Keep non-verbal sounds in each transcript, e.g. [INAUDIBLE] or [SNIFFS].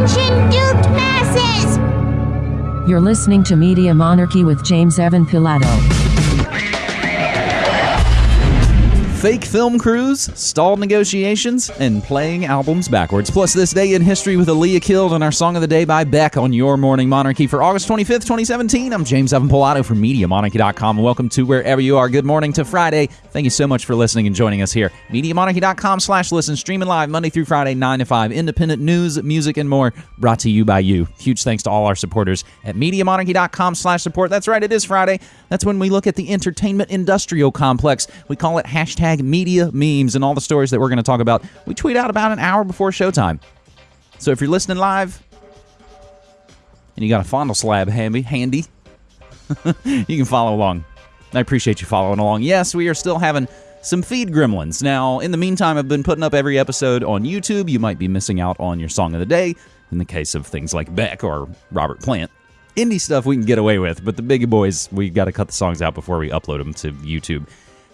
Attention, duped masses! You're listening to Media Monarchy with James Evan Pilato. fake film crews, stalled negotiations, and playing albums backwards. Plus, this day in history with Aaliyah killed and our song of the day by Beck on Your Morning Monarchy for August 25th, 2017. I'm James Evan Pilato from MediaMonarchy.com. Welcome to wherever you are. Good morning to Friday. Thank you so much for listening and joining us here. MediaMonarchy.com slash listen, streaming live Monday through Friday, 9 to 5. Independent news, music, and more brought to you by you. Huge thanks to all our supporters at MediaMonarchy.com slash support. That's right, it is Friday. That's when we look at the entertainment industrial complex. We call it hashtag media memes and all the stories that we're going to talk about. We tweet out about an hour before showtime. So if you're listening live and you got a fondle slab handy, handy [LAUGHS] you can follow along. I appreciate you following along. Yes, we are still having some feed gremlins. Now, in the meantime, I've been putting up every episode on YouTube. You might be missing out on your song of the day in the case of things like Beck or Robert Plant. Indie stuff we can get away with, but the big boys, we got to cut the songs out before we upload them to YouTube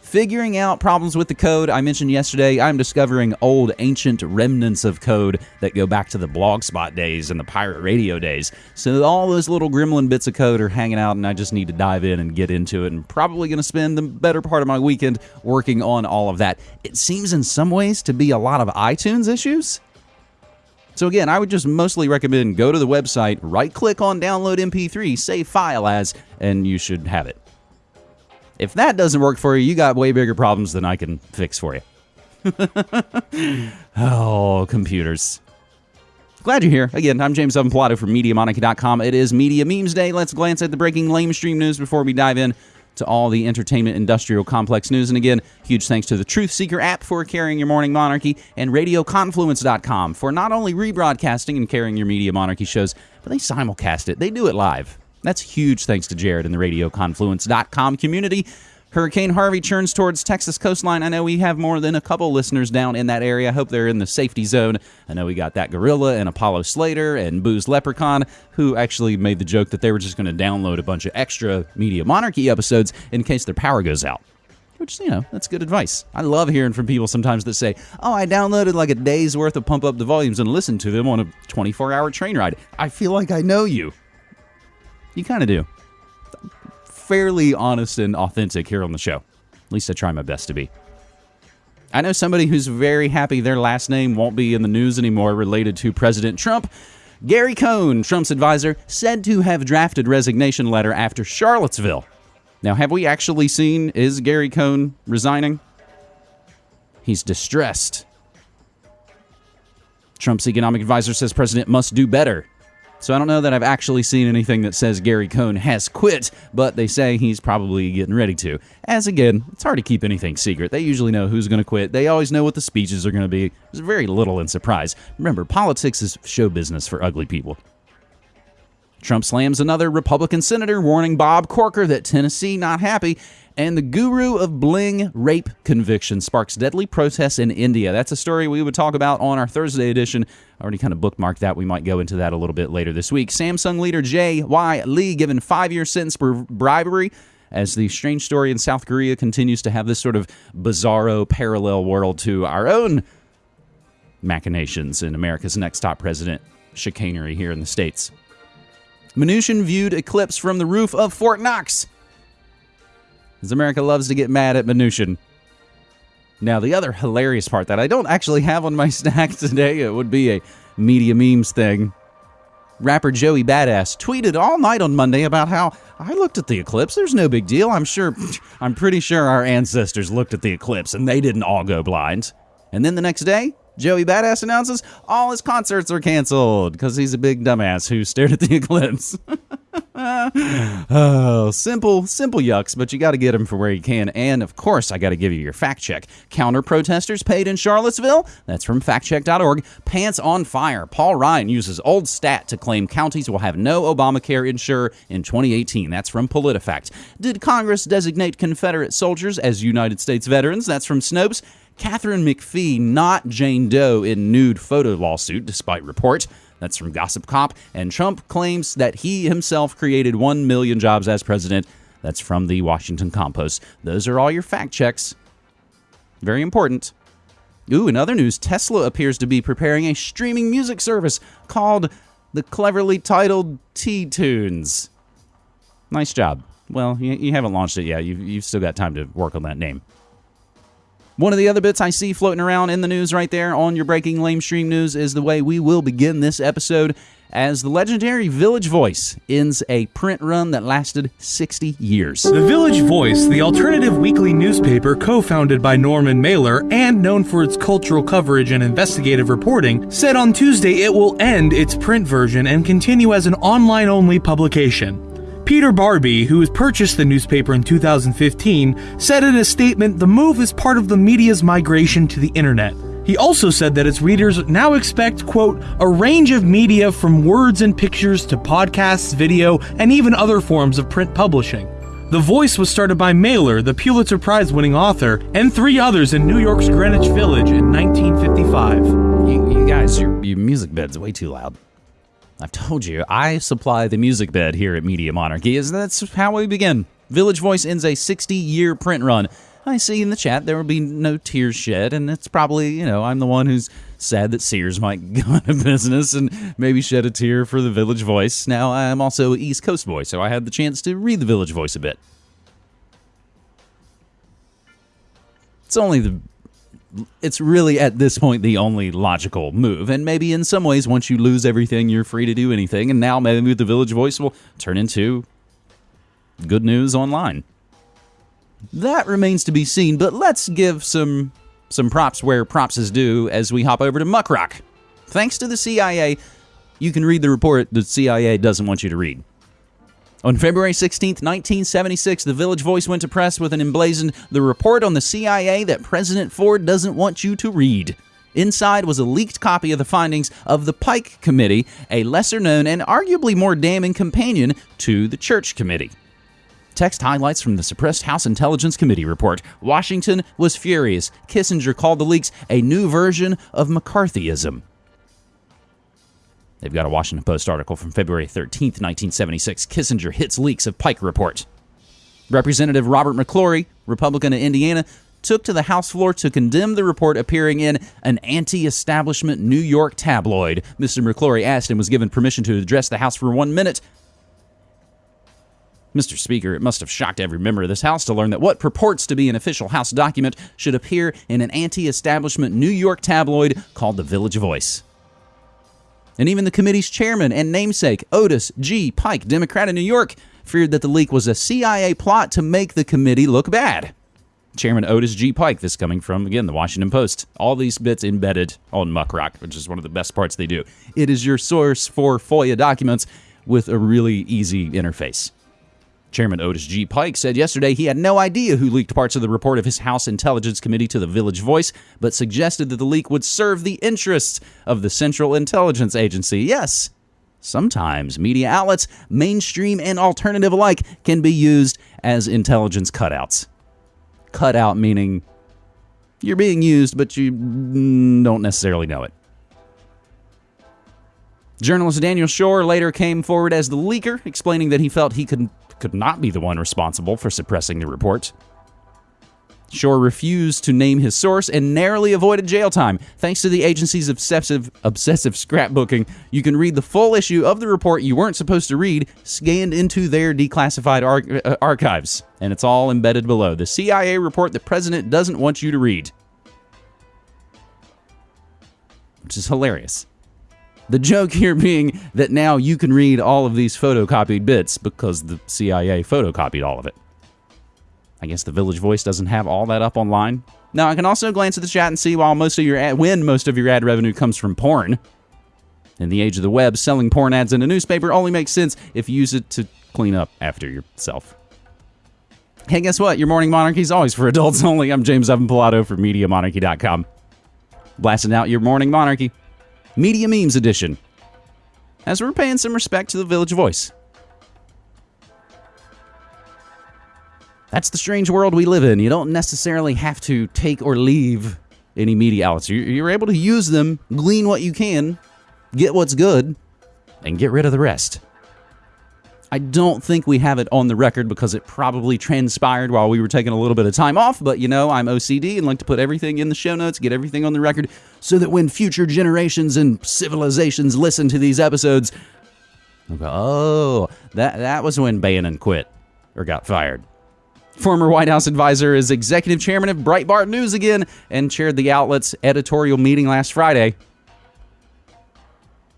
figuring out problems with the code. I mentioned yesterday, I'm discovering old, ancient remnants of code that go back to the Blogspot days and the pirate radio days. So all those little gremlin bits of code are hanging out, and I just need to dive in and get into it. And probably going to spend the better part of my weekend working on all of that. It seems in some ways to be a lot of iTunes issues. So again, I would just mostly recommend go to the website, right click on download MP3, save file as, and you should have it. If that doesn't work for you, you got way bigger problems than I can fix for you. [LAUGHS] oh, computers. Glad you're here. Again, I'm James Evan Pilato from MediaMonarchy.com. It is Media Memes Day. Let's glance at the breaking lamestream news before we dive in to all the entertainment industrial complex news. And again, huge thanks to the Truth Seeker app for carrying your morning monarchy and RadioConfluence.com for not only rebroadcasting and carrying your Media Monarchy shows, but they simulcast it. They do it live. That's huge thanks to Jared and the RadioConfluence.com community. Hurricane Harvey churns towards Texas coastline. I know we have more than a couple listeners down in that area. I hope they're in the safety zone. I know we got that Gorilla and Apollo Slater and Booze Leprechaun, who actually made the joke that they were just going to download a bunch of extra Media Monarchy episodes in case their power goes out. Which, you know, that's good advice. I love hearing from people sometimes that say, Oh, I downloaded like a day's worth of Pump Up the Volumes and listened to them on a 24 hour train ride. I feel like I know you. You kind of do. Fairly honest and authentic here on the show. At least I try my best to be. I know somebody who's very happy their last name won't be in the news anymore related to President Trump. Gary Cohn, Trump's advisor, said to have drafted resignation letter after Charlottesville. Now, have we actually seen is Gary Cohn resigning? He's distressed. Trump's economic advisor says president must do better. So I don't know that I've actually seen anything that says Gary Cohn has quit, but they say he's probably getting ready to. As again, it's hard to keep anything secret. They usually know who's going to quit. They always know what the speeches are going to be. There's very little in surprise. Remember, politics is show business for ugly people. Trump slams another Republican senator, warning Bob Corker that Tennessee not happy. And the guru of bling rape conviction sparks deadly protests in India. That's a story we would talk about on our Thursday edition. I already kind of bookmarked that. We might go into that a little bit later this week. Samsung leader J.Y. Lee given five year sentence for bribery as the strange story in South Korea continues to have this sort of bizarro parallel world to our own machinations in America's next top president chicanery here in the States. Mnuchin viewed eclipse from the roof of Fort Knox as America loves to get mad at Mnuchin. Now, the other hilarious part that I don't actually have on my [LAUGHS] stack today, it would be a media memes thing. Rapper Joey Badass tweeted all night on Monday about how I looked at the eclipse. There's no big deal. I'm sure, [SNIFFS] I'm pretty sure our ancestors looked at the eclipse and they didn't all go blind. And then the next day, Joey Badass announces all his concerts are canceled because he's a big dumbass who stared at the [LAUGHS] eclipse. [LAUGHS] oh, simple, simple yucks, but you got to get them for where you can. And of course, I got to give you your fact check. Counter protesters paid in Charlottesville. That's from factcheck.org. Pants on fire. Paul Ryan uses old stat to claim counties will have no Obamacare insure in 2018. That's from PolitiFact. Did Congress designate Confederate soldiers as United States veterans? That's from Snopes. Katharine McPhee, not Jane Doe, in nude photo lawsuit, despite report. That's from Gossip Cop. And Trump claims that he himself created 1 million jobs as president. That's from the Washington Compost. Those are all your fact checks. Very important. Ooh, in other news, Tesla appears to be preparing a streaming music service called the cleverly titled T Tunes. Nice job. Well, you, haven't launched it yet. You've still got time to work on that name. One of the other bits I see floating around in the news right there on your breaking lame stream news is the way we will begin this episode as the legendary Village Voice ends a print run that lasted 60 years. The Village Voice, the alternative weekly newspaper co founded by Norman Mailer and known for its cultural coverage and investigative reporting, said on Tuesday it will end its print version and continue as an online only publication. Peter Barbey, who has purchased the newspaper in 2015, said in a statement the move is part of the media's migration to the internet. He also said that its readers now expect, quote, a range of media from words and pictures to podcasts, video, and even other forms of print publishing. The Voice was started by Mailer, the Pulitzer Prize winning author, and three others in New York's Greenwich Village in 1955. You, you guys, your, your music bed's way too loud. I've told you, I supply the music bed here at Media Monarchy, is that's how we begin. Village Voice ends a 60 year print run. I see in the chat there will be no tears shed, and it's probably, you know, I'm the one who's sad that Sears might [LAUGHS] go out of business and maybe shed a tear for the Village Voice. Now, I'm also East Coast boy, so I had the chance to read the Village Voice a bit. It's only the it's really at this point the only logical move. And maybe in some ways, once you lose everything, you're free to do anything. And now maybe the Village Voice will turn into good news online. That remains to be seen, but let's give some some props where props is due as we hop over to Muckrock. Thanks to the CIA, you can read the report the CIA doesn't want you to read. On February 16, 1976, the Village Voice went to press with an emblazoned the report on the CIA that President Ford doesn't want you to read. Inside was a leaked copy of the findings of the Pike Committee, a lesser known and arguably more damning companion to the Church Committee. Text highlights from the suppressed House Intelligence Committee report. Washington was furious. Kissinger called the leaks a new version of McCarthyism. They've got a Washington Post article from February 13, 1976. Kissinger hits leaks of Pike report. Representative Robert McClory, Republican of Indiana, took to the House floor to condemn the report appearing in an anti establishment New York tabloid. Mr. McClory asked and was given permission to address the House for one minute. Mr. Speaker, it must have shocked every member of this House to learn that what purports to be an official House document should appear in an anti establishment New York tabloid called the Village Voice. And even the committee's chairman and namesake, Otis G. Pike, Democrat of New York, feared that the leak was a CIA plot to make the committee look bad. Chairman Otis G. Pike, this coming from, again, the Washington Post. All these bits embedded on Muckrock, which is one of the best parts they do. It is your source for FOIA documents with a really easy interface. Chairman Otis G. Pike said yesterday he had no idea who leaked parts of the report of his House Intelligence Committee to the Village Voice, but suggested that the leak would serve the interests of the Central Intelligence Agency. Yes, sometimes media outlets, mainstream and alternative alike, can be used as intelligence cutouts. Cutout meaning you're being used, but you don't necessarily know it. Journalist Daniel Schorr later came forward as the leaker, explaining that he felt he could could not be the one responsible for suppressing the report. Schorr refused to name his source and narrowly avoided jail time. Thanks to the agency's obsessive, obsessive scrapbooking, you can read the full issue of the report you weren't supposed to read scanned into their declassified ar- uh, archives. And it's all embedded below. The CIA report the president doesn't want you to read. Which is hilarious. The joke here being that now you can read all of these photocopied bits because the CIA photocopied all of it. I guess the Village Voice doesn't have all that up online. Now I can also glance at the chat and see while most of your ad, when most of your ad revenue comes from porn. In the age of the web, selling porn ads in a newspaper only makes sense if you use it to clean up after yourself. Hey, guess what? Your morning monarchy is always for adults only. I'm James Evan Pilato for MediaMonarchy.com. Blasting out your morning monarchy. Media Memes Edition, as we're paying some respect to the Village Voice. That's the strange world we live in. You don't necessarily have to take or leave any media outlets. You're able to use them, glean what you can, get what's good, and get rid of the rest. I don't think we have it on the record because it probably transpired while we were taking a little bit of time off, but you know, I'm OCD and like to put everything in the show notes, get everything on the record, so that when future generations and civilizations listen to these episodes, they'll go, oh, that, that was when Bannon quit or got fired. Former White House advisor is executive chairman of Breitbart News again and chaired the outlet's editorial meeting last Friday.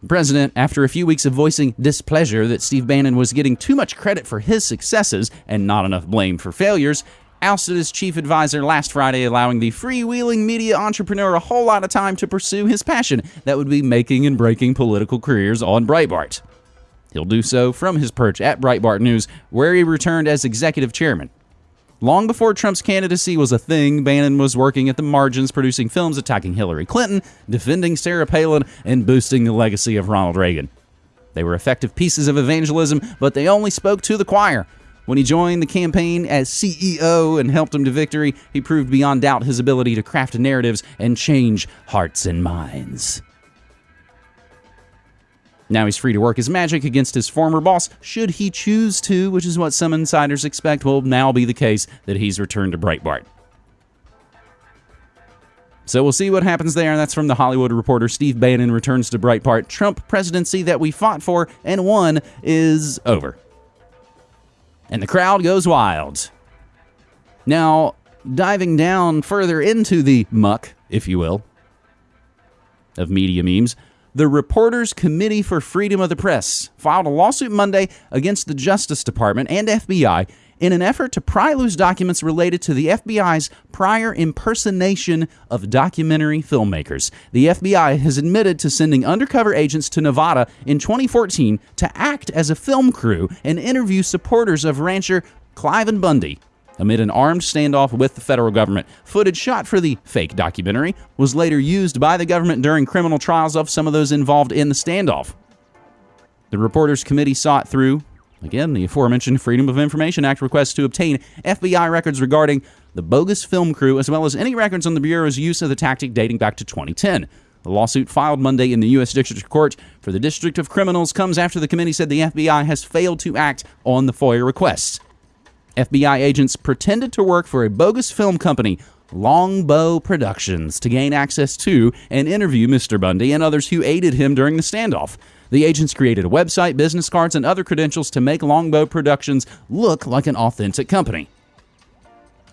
President, after a few weeks of voicing displeasure that Steve Bannon was getting too much credit for his successes and not enough blame for failures, ousted his chief advisor last Friday, allowing the freewheeling media entrepreneur a whole lot of time to pursue his passion that would be making and breaking political careers on Breitbart. He'll do so from his perch at Breitbart News, where he returned as executive chairman. Long before Trump's candidacy was a thing, Bannon was working at the margins, producing films attacking Hillary Clinton, defending Sarah Palin, and boosting the legacy of Ronald Reagan. They were effective pieces of evangelism, but they only spoke to the choir. When he joined the campaign as CEO and helped him to victory, he proved beyond doubt his ability to craft narratives and change hearts and minds. Now he's free to work his magic against his former boss, should he choose to, which is what some insiders expect will now be the case that he's returned to Breitbart. So we'll see what happens there. That's from the Hollywood Reporter. Steve Bannon returns to Breitbart. Trump presidency that we fought for and won is over. And the crowd goes wild. Now, diving down further into the muck, if you will, of media memes, the Reporters Committee for Freedom of the Press filed a lawsuit Monday against the Justice Department and FBI in an effort to pry loose documents related to the FBI's prior impersonation of documentary filmmakers. The FBI has admitted to sending undercover agents to Nevada in 2014 to act as a film crew and interview supporters of rancher Cliven Bundy amid an armed standoff with the federal government. Footage shot for the fake documentary was later used by the government during criminal trials of some of those involved in the standoff. The Reporters Committee sought through, again, the aforementioned Freedom of Information Act request to obtain FBI records regarding the bogus film crew, as well as any records on the Bureau's use of the tactic dating back to 2010. The lawsuit filed Monday in the U.S. District Court for the District of Criminals comes after the committee said the FBI has failed to act on the FOIA requests. FBI agents pretended to work for a bogus film company, Longbow Productions, to gain access to and interview Mr. Bundy and others who aided him during the standoff. The agents created a website, business cards, and other credentials to make Longbow Productions look like an authentic company.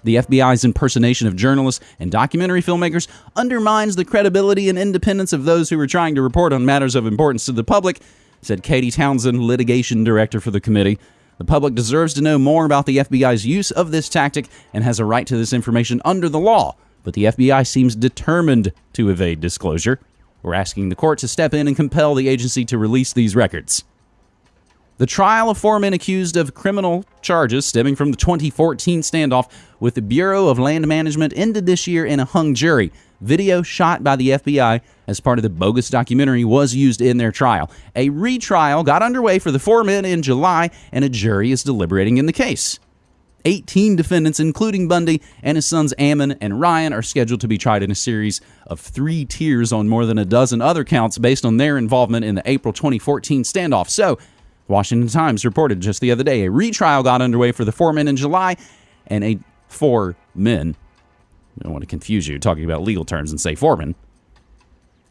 The FBI's impersonation of journalists and documentary filmmakers undermines the credibility and independence of those who are trying to report on matters of importance to the public, said Katie Townsend, litigation director for the committee. The public deserves to know more about the FBI's use of this tactic and has a right to this information under the law, but the FBI seems determined to evade disclosure. We're asking the court to step in and compel the agency to release these records. The trial of four men accused of criminal charges stemming from the 2014 standoff with the Bureau of Land Management ended this year in a hung jury. Video shot by the FBI as part of the bogus documentary was used in their trial. A retrial got underway for the four men in July, and a jury is deliberating in the case. 18 defendants, including Bundy and his sons Ammon and Ryan, are scheduled to be tried in a series of three tiers on more than a dozen other counts based on their involvement in the April 2014 standoff. So, Washington Times reported just the other day a retrial got underway for the four men in July, and a four men. I don't want to confuse you talking about legal terms and say foreman.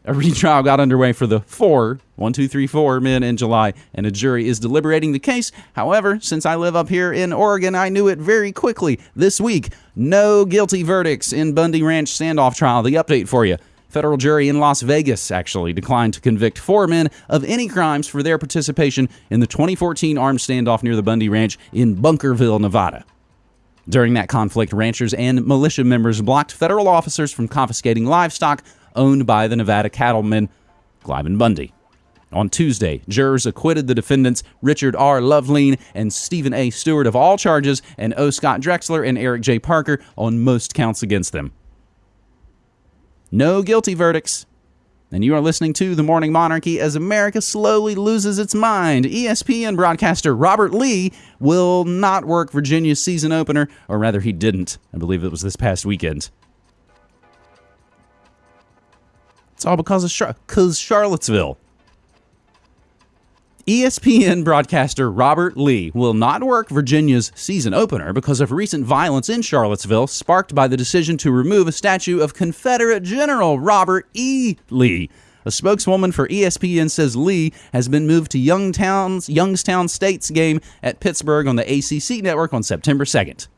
A retrial got underway for the four, one, two, three, four men in July, and a jury is deliberating the case. However, since I live up here in Oregon, I knew it very quickly this week. No guilty verdicts in Bundy Ranch standoff trial. The update for you. Federal jury in Las Vegas actually declined to convict four men of any crimes for their participation in the 2014 armed standoff near the Bundy Ranch in Bunkerville, Nevada. During that conflict, ranchers and militia members blocked federal officers from confiscating livestock owned by the Nevada cattleman Cliven Bundy. On Tuesday, jurors acquitted the defendants Richard R. Lovelien and Stephen A. Stewart of all charges, and O. Scott Drexler and Eric J. Parker on most counts against them. No guilty verdicts. And you are listening to The Morning Monarchy as America slowly loses its mind. ESPN broadcaster Robert Lee will not work Virginia's season opener, or rather, he didn't. I believe it was this past weekend. It's all because of Char- cause Charlottesville. ESPN broadcaster Robert Lee will not work Virginia's season opener because of recent violence in Charlottesville, sparked by the decision to remove a statue of Confederate General Robert E. Lee. A spokeswoman for ESPN says Lee has been moved to Youngstown's Youngstown State's game at Pittsburgh on the ACC network on September 2nd.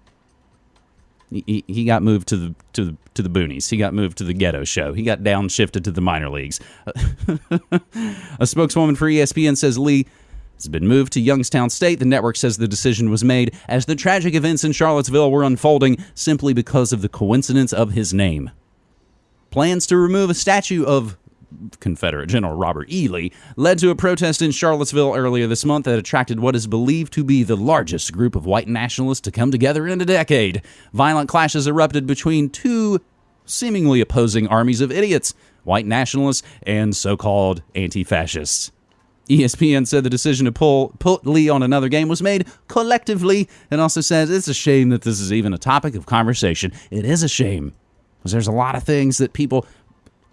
He, he got moved to the to the to the boonies. He got moved to the ghetto show. He got downshifted to the minor leagues. [LAUGHS] a spokeswoman for ESPN says Lee has been moved to Youngstown State. The network says the decision was made as the tragic events in Charlottesville were unfolding simply because of the coincidence of his name. Plans to remove a statue of Confederate General Robert E. Lee led to a protest in Charlottesville earlier this month that attracted what is believed to be the largest group of white nationalists to come together in a decade. Violent clashes erupted between two seemingly opposing armies of idiots white nationalists and so called anti fascists. ESPN said the decision to pull put Lee on another game was made collectively and also says it's a shame that this is even a topic of conversation. It is a shame because there's a lot of things that people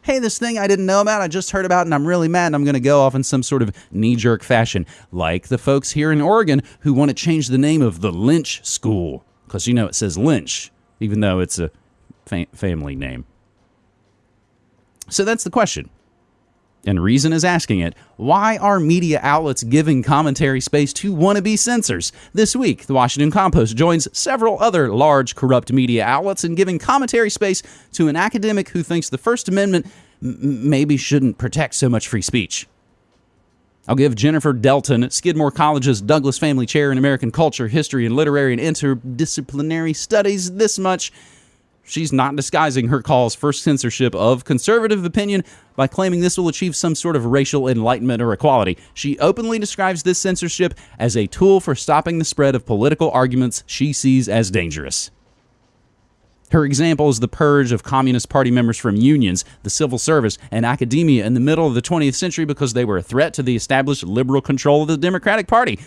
hey, this thing I didn't know about, I just heard about, and I'm really mad, and I'm going to go off in some sort of knee jerk fashion, like the folks here in Oregon who want to change the name of the Lynch School, because you know it says Lynch, even though it's a fa- family name. So that's the question. And Reason is asking it why are media outlets giving commentary space to wannabe censors? This week, the Washington Compost joins several other large corrupt media outlets in giving commentary space to an academic who thinks the First Amendment maybe shouldn't protect so much free speech. I'll give Jennifer Delton, Skidmore College's Douglas Family Chair in American Culture, History, and Literary and Interdisciplinary Studies, this much. She's not disguising her calls for censorship of conservative opinion by claiming this will achieve some sort of racial enlightenment or equality. She openly describes this censorship as a tool for stopping the spread of political arguments she sees as dangerous. Her example is the purge of Communist Party members from unions, the civil service, and academia in the middle of the 20th century because they were a threat to the established liberal control of the Democratic Party.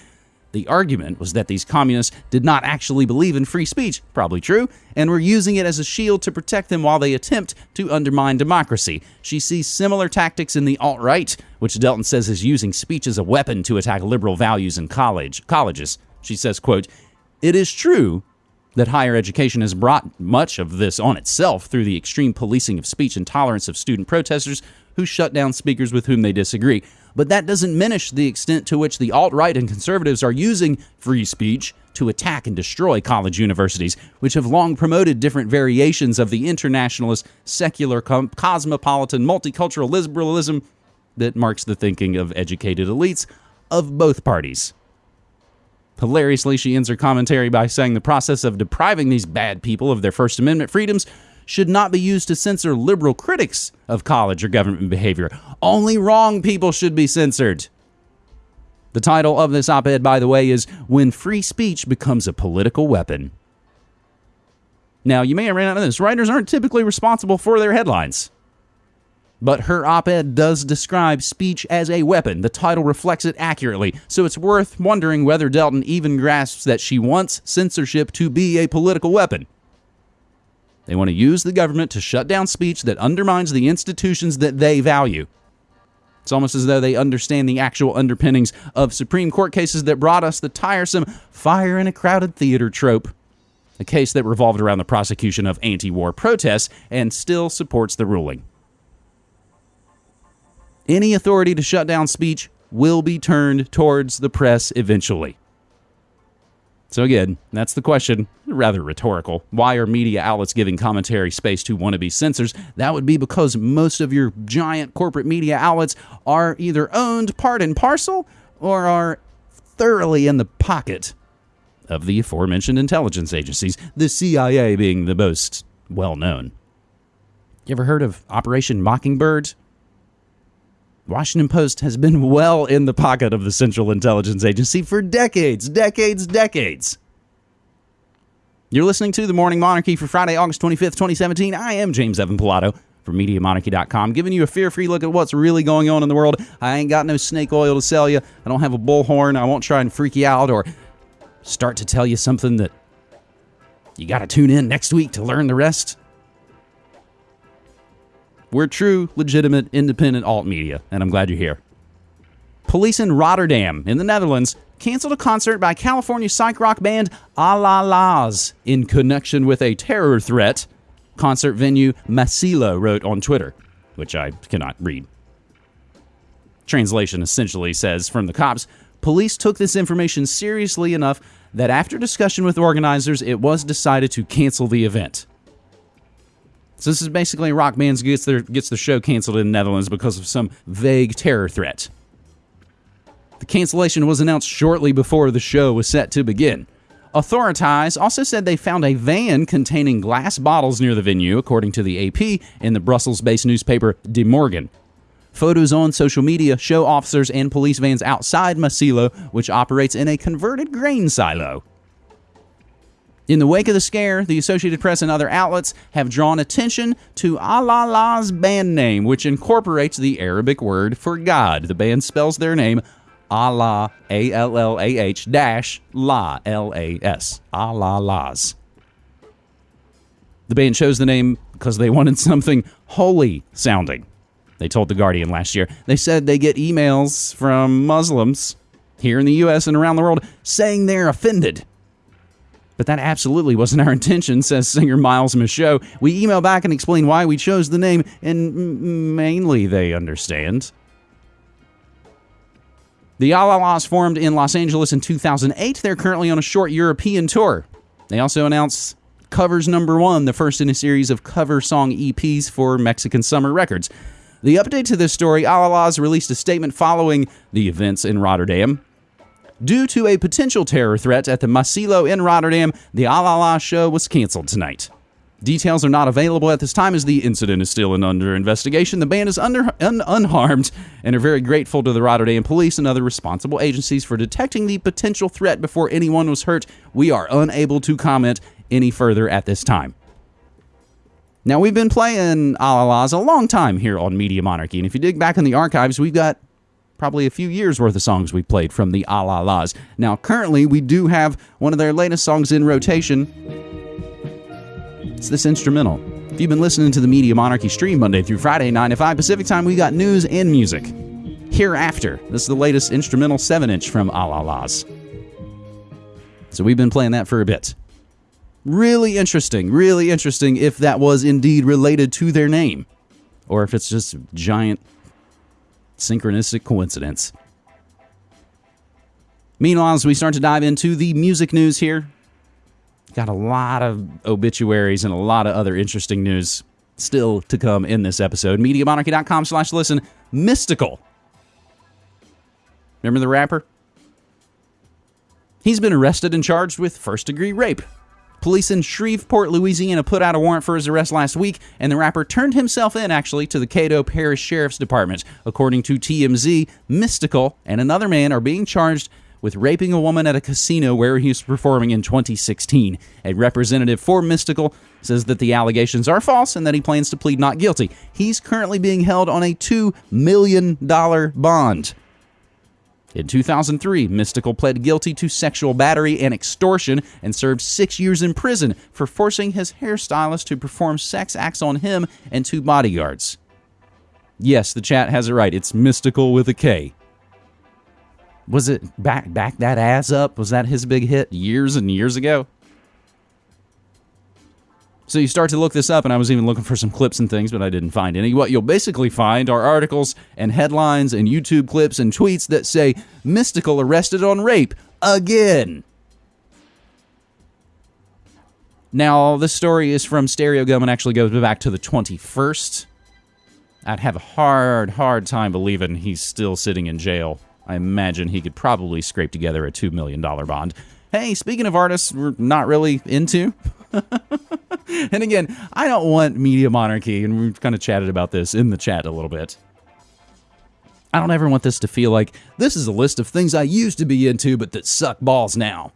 The argument was that these communists did not actually believe in free speech, probably true, and were using it as a shield to protect them while they attempt to undermine democracy. She sees similar tactics in the alt right, which Delton says is using speech as a weapon to attack liberal values in college colleges. She says, quote, It is true that higher education has brought much of this on itself through the extreme policing of speech and tolerance of student protesters who shut down speakers with whom they disagree. But that doesn't diminish the extent to which the alt right and conservatives are using free speech to attack and destroy college universities, which have long promoted different variations of the internationalist, secular, cosmopolitan, multicultural liberalism that marks the thinking of educated elites of both parties. Hilariously, she ends her commentary by saying the process of depriving these bad people of their First Amendment freedoms should not be used to censor liberal critics of college or government behavior. Only wrong people should be censored. The title of this op ed, by the way, is When Free Speech Becomes a Political Weapon. Now, you may or may not know this writers aren't typically responsible for their headlines. But her op ed does describe speech as a weapon. The title reflects it accurately, so it's worth wondering whether Delton even grasps that she wants censorship to be a political weapon. They want to use the government to shut down speech that undermines the institutions that they value. It's almost as though they understand the actual underpinnings of Supreme Court cases that brought us the tiresome fire in a crowded theater trope. A case that revolved around the prosecution of anti war protests and still supports the ruling. Any authority to shut down speech will be turned towards the press eventually. So, again, that's the question. Rather rhetorical. Why are media outlets giving commentary space to wannabe censors? That would be because most of your giant corporate media outlets are either owned part and parcel or are thoroughly in the pocket of the aforementioned intelligence agencies, the CIA being the most well known. You ever heard of Operation Mockingbird? Washington Post has been well in the pocket of the Central Intelligence Agency for decades, decades, decades. You're listening to The Morning Monarchy for Friday, August 25th, 2017. I am James Evan Pilato from MediaMonarchy.com, giving you a fear free look at what's really going on in the world. I ain't got no snake oil to sell you. I don't have a bullhorn. I won't try and freak you out or start to tell you something that you got to tune in next week to learn the rest. We're true, legitimate, independent alt media, and I'm glad you're here. Police in Rotterdam, in the Netherlands, canceled a concert by California psych rock band Allah-Las in connection with a terror threat, concert venue Maassilo wrote on Twitter, which I cannot read. Translation essentially says from the cops, police took this information seriously enough that after discussion with organizers, it was decided to cancel the event. So this is basically rock band gets their gets the show canceled in the Netherlands because of some vague terror threat. The cancellation was announced shortly before the show was set to begin. Authorities also said they found a van containing glass bottles near the venue, according to the AP in the Brussels based newspaper De Morgen. Photos on social media show officers and police vans outside Maassilo, which operates in a converted grain silo. In the wake of the scare, the Associated Press and other outlets have drawn attention to Allah-Las' band name, which incorporates the Arabic word for God. The band spells their name Allah, A L L A H dash La, L A S. Allah-Las. The band chose the name because they wanted something holy sounding. They told The Guardian last year. They said they get emails from Muslims here in the U.S. and around the world saying they're offended. But that absolutely wasn't our [LAUGHS] intention, says singer Miles Michaud. We email back and explain why we chose the name, and mainly they understand. The Allah-Las formed in Los Angeles in 2008. They're currently on a short European tour. They also announced Covers Number One, the first in a series of cover song EPs for Mexican Summer Records. The update to this story Allah-Las released a statement following the events in Rotterdam. Due to a potential terror threat at the Maassilo in Rotterdam, the Alala show was canceled tonight. Details are not available at this time as the incident is still under investigation. The band is under, un, unharmed and are very grateful to the Rotterdam police and other responsible agencies for detecting the potential threat before anyone was hurt. We are unable to comment any further at this time. Now, we've been playing Allah-Las a long time here on Media Monarchy, and if you dig back in the archives, we've got probably a few years worth of songs we played from the Allah-Las. Now, currently, we do have one of their latest songs in rotation. It's this instrumental. If you've been listening to the Media Monarchy stream Monday through Friday, 9 to 5 Pacific time, we got news and music. Hereafter, this is the latest instrumental 7 inch from Allah-Las. So we've been playing that for a bit. Really interesting, really interesting if that was indeed related to their name, or if it's just giant synchronistic coincidence. Meanwhile, as we start to dive into the music news here, got a lot of obituaries and a lot of other interesting news still to come in this episode. MediaMonarchy.com slash listen. Mystikal. Remember the rapper? He's been arrested and charged with first degree rape. Police in Shreveport, Louisiana put out a warrant for his arrest last week, and the rapper turned himself in actually to the Caddo Parish Sheriff's Department. According to TMZ, Mystikal and another man are being charged with raping a woman at a casino where he was performing in 2016. A representative for Mystikal says that the allegations are false and that he plans to plead not guilty. He's currently being held on a $2 million bond. In 2003, Mystikal pled guilty to sexual battery and extortion and served six years in prison for forcing his hairstylist to perform sex acts on him and two bodyguards. Yes, the chat has it right. It's mystical with a K. Was it back back that ass up? Was that his big hit years and years ago? So you start to look this up, and I was even looking for some clips and things, but I didn't find any. What you'll basically find are articles and headlines and YouTube clips and tweets that say Mystikal arrested on rape again. Now, this story is from Stereogum and actually goes back to the 21st. I'd have a hard, hard time believing he's still sitting in jail. I imagine he could probably scrape together a $2 million bond. Hey, speaking of artists we're not really into, [LAUGHS] and again, I don't want media monarchy, and we've kind of chatted about this in the chat a little bit. I don't ever want this to feel like this is a list of things I used to be into, but that suck balls now.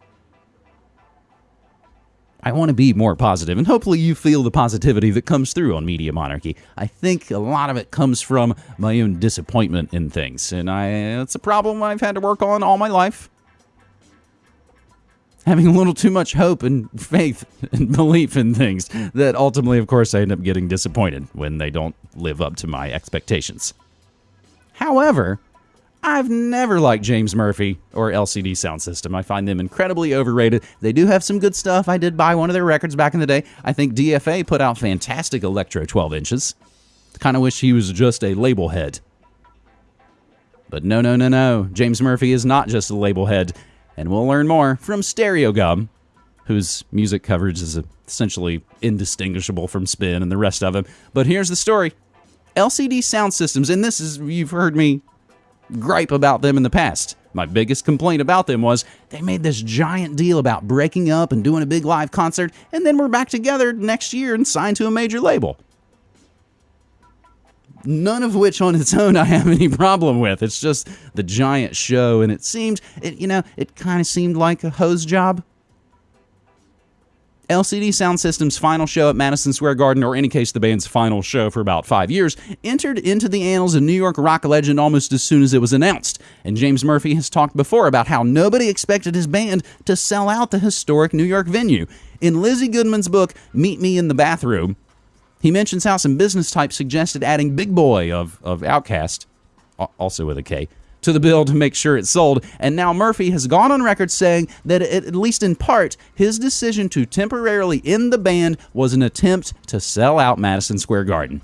I want to be more positive, and hopefully you feel the positivity that comes through on Media Monarchy. I think a lot of it comes from my own disappointment in things, and I it's a problem I've had to work on all my life. Having a little too much hope and faith [LAUGHS] and belief in things that ultimately, of course, I end up getting disappointed when they don't live up to my expectations. However, I've never liked James Murphy or LCD Soundsystem. I find them incredibly overrated. They do have some good stuff. I did buy one of their records back in the day. I think DFA put out fantastic electro 12 inches. Kind of wish he was just a label head. But no, no, no, no. James Murphy is not just a label head. And we'll learn more from Stereogum, whose music coverage is essentially indistinguishable from Spin and the rest of them. But here's the story LCD Soundsystems, and this is, you've heard me gripe about them in the past. My biggest complaint about them was they made this giant deal about breaking up and doing a big live concert, and then we're back together next year and signed to a major label. None of which on its own I have any problem with. It's just the giant show, and it seemed, it, you know, it kind of seemed like a hose job. LCD Soundsystem's final show at Madison Square Garden, or in any case, the band's final show for about five years, entered into the annals of New York rock legend almost as soon as it was announced. And James Murphy has talked before about how nobody expected his band to sell out the historic New York venue. In Lizzie Goodman's book, Meet Me in the Bathroom, he mentions how some business types suggested adding Big Boi of, of OutKast, also with a K, to the bill to make sure it sold. And now Murphy has gone on record saying that, it, at least in part, his decision to temporarily end the band was an attempt to sell out Madison Square Garden.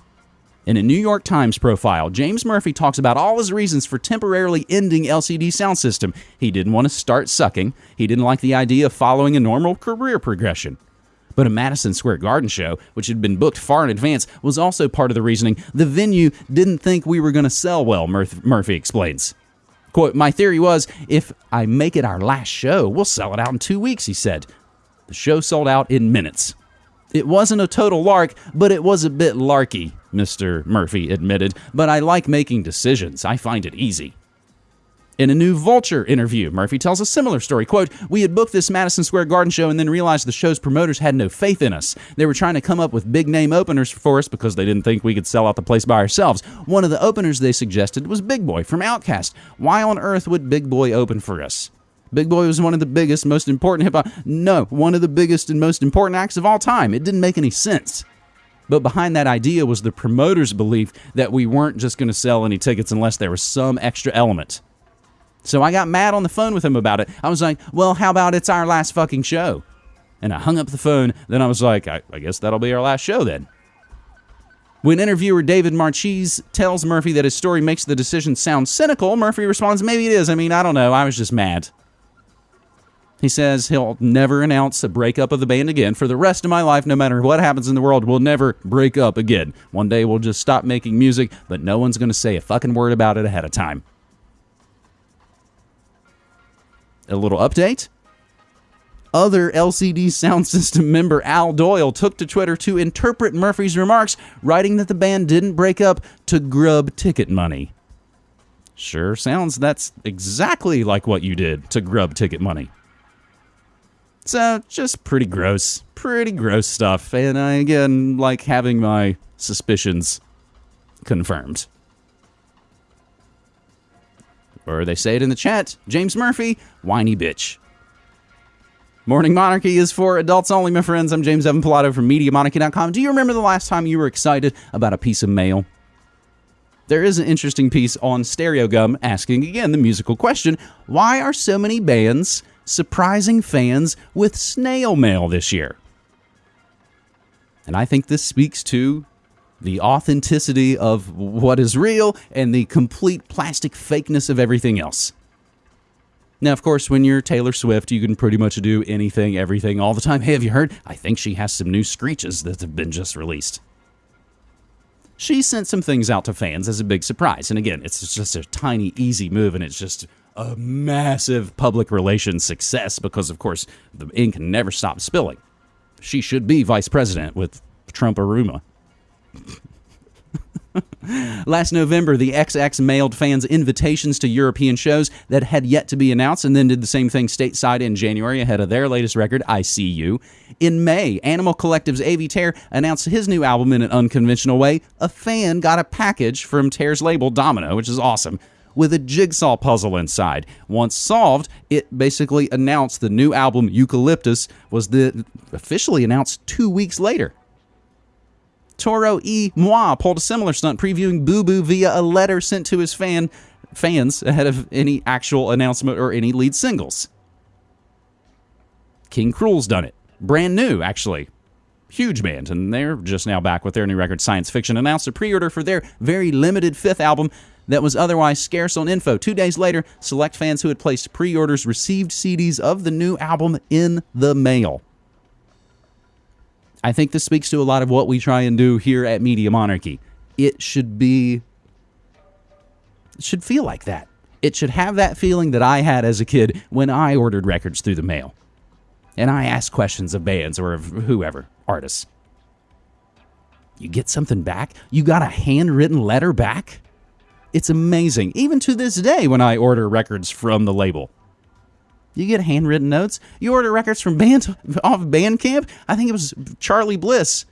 In a New York Times profile, James Murphy talks about all his reasons for temporarily ending LCD Soundsystem. He didn't want to start sucking. He didn't like the idea of following a normal career progression. But a Madison Square Garden show, which had been booked far in advance, was also part of the reasoning. The venue didn't think we were going to sell well, Murphy explains. Quote, My theory was if I make it our last show, we'll sell it out in two weeks, he said. The show sold out in minutes. It wasn't a total lark, but it was a bit larky, Mr. Murphy admitted. But I like making decisions. I find it easy. In a new Vulture interview, Murphy tells a similar story. Quote, We had booked this Madison Square Garden show and then realized the show's promoters had no faith in us. They were trying to come up with big name openers for us because they didn't think we could sell out the place by ourselves. One of the openers they suggested was Big Boi from OutKast. Why on earth would Big Boi open for us? Big Boi was one of the biggest, most important hip hop. No, one of the biggest and most important acts of all time. It didn't make any sense. But behind that idea was the promoter's belief that we weren't just going to sell any tickets unless there was some extra element. So I got mad on the phone with him about it. I was like, well, how about it's our last fucking show? And I hung up the phone. Then I was like, I, I guess that'll be our last show then. When interviewer David Marchese tells Murphy that his story makes the decision sound cynical, Murphy responds, Maybe it is. I mean, I don't know. I was just mad. He says he'll never announce a breakup of the band again. For the rest of my life, no matter what happens in the world, we'll never break up again. One day we'll just stop making music, but no one's going to say a fucking word about it ahead of time. A little update. Other LCD sound [LAUGHS] system member Al Doyle took to Twitter to interpret Murphy's remarks, writing that the band didn't break up to grub ticket money. Sure sounds that's exactly like what you did to grub ticket money. So, just pretty gross. Pretty gross stuff. And I, again, like having my suspicions confirmed. Or they say it in the chat James Murphy, whiny bitch. Morning Monarchy is for adults only, my friends. I'm James Evan Pilato from MediaMonarchy.com. Do you remember the last time you were excited about a piece of mail? There is an interesting piece on Stereogum asking again the musical question why are so many bands surprising fans with snail mail this year? And I think this speaks to the authenticity of what is real and the complete plastic fakeness of everything else. Now, of course, when you're Taylor Swift, you can pretty much do anything, everything, all the time. Hey, have you heard? I think she has some new screeches that have been just released. She sent some things out to fans as a big surprise. And again, it's just a tiny, easy move, and it's just a massive public relations success because, of course, the ink never stops spilling. She should be vice president with Trump Aruma. [LAUGHS] Last November, the XX mailed fans invitations to European shows that had yet to be announced and then did the same thing stateside in January ahead of their latest record, I See You. In May, Animal Collective's Avey Tare announced his new album in an unconventional way. A fan got a package from Tare's label, Domino, which is awesome, with a jigsaw puzzle inside. Once solved, it basically announced the new album, Eucalyptus, was the, officially announced two weeks later. Toro E. Moi pulled a similar stunt, previewing Boo Boo via a letter sent to his fan fans ahead of any actual announcement or any lead singles. King Krule's done it. Brand new, actually. Huge band, and they're just now back with their new record, Science Fiction, announced a pre order for their very limited fifth album that was otherwise scarce on info. Two days later, select fans who had placed pre orders received CDs of the new album in the mail. I think this speaks to a lot of what we try and do here at Media Monarchy. It should be, it should feel like that. It should have that feeling that I had as a kid when I ordered records through the mail. And I asked questions of bands or of whoever, artists. You get something back? You got a handwritten letter back? It's amazing, even to this day when I order records from the label. You get handwritten notes. You order records from band off Bandcamp. I think it was Charly Bliss.